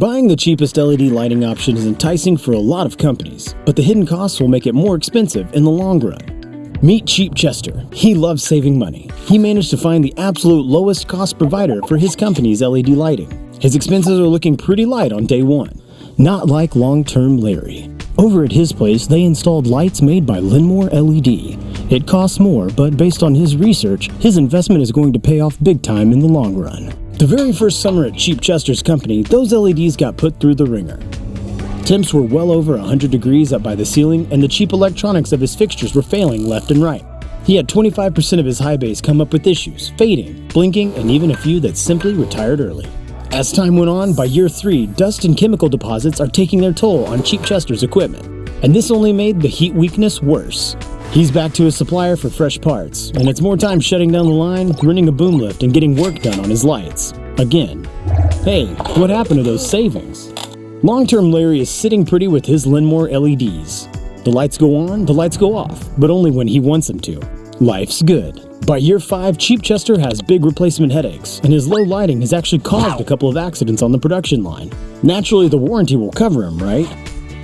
Buying the cheapest LED lighting option is enticing for a lot of companies, but the hidden costs will make it more expensive in the long run. Meet Cheap Chester. He loves saving money. He managed to find the absolute lowest cost provider for his company's LED lighting. His expenses are looking pretty light on day one. Not like long-term Larry. Over at his place, they installed lights made by Linmore LED. It costs more, but based on his research, his investment is going to pay off big time in the long run. The very first summer at Cheap Chester's company, those LEDs got put through the ringer. Temps were well over 100 degrees up by the ceiling, and the cheap electronics of his fixtures were failing left and right. He had 25% of his high bays come up with issues, fading, blinking, and even a few that simply retired early. As time went on, by year 3, dust and chemical deposits are taking their toll on Cheap Chester's equipment, and this only made the heat weakness worse. He's back to his supplier for fresh parts, and it's more time shutting down the line, running a boom lift, and getting work done on his lights. Again. Hey, what happened to those savings? Long-term Larry is sitting pretty with his Linmore LEDs. The lights go on, the lights go off, but only when he wants them to. Life's good. By year 5, Cheap Chester has big replacement headaches, and his low lighting has actually caused a couple of accidents on the production line. Naturally, the warranty will cover him, right?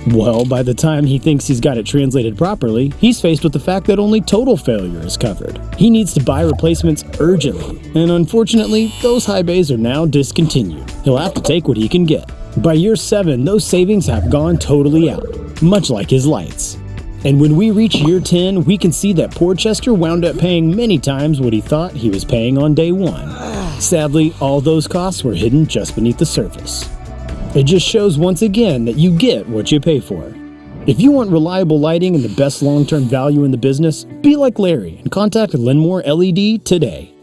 Well, by the time he thinks he's got it translated properly, he's faced with the fact that only total failure is covered. He needs to buy replacements urgently, and unfortunately, those high bays are now discontinued. He'll have to take what he can get. By year 7, those savings have gone totally out, much like his lights. And when we reach year 10, we can see that poor Chester wound up paying many times what he thought he was paying on day 1. Sadly, all those costs were hidden just beneath the surface. It just shows once again that you get what you pay for. If you want reliable lighting and the best long-term value in the business, be like Larry and contact Linmore LED today.